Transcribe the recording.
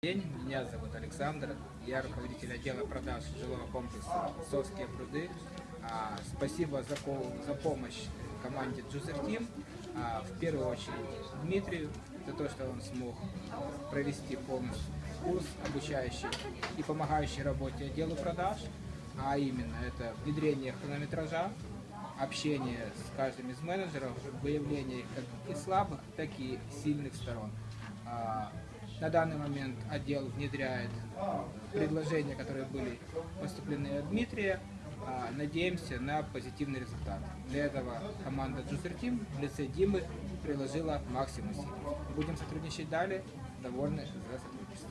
день, меня зовут Александр, я руководитель отдела продаж жилого комплекса «Совские пруды». А, Спасибо за, за помощь команде Juicer Team, А, в первую очередь Дмитрию, за то, что он смог провести полностью курс, обучающий и помогающий работе отделу продаж, а именно это внедрение хронометража, общение с каждым из менеджеров, выявление как и слабых, так и сильных сторон. На данный момент отдел внедряет предложения, которые были поступлены от Дмитрия. А, Надеемся на позитивный результат. Для этого команда Juicer Team в лице Димы приложила максимум сил. Будем сотрудничать далее. Довольны за сотрудничество.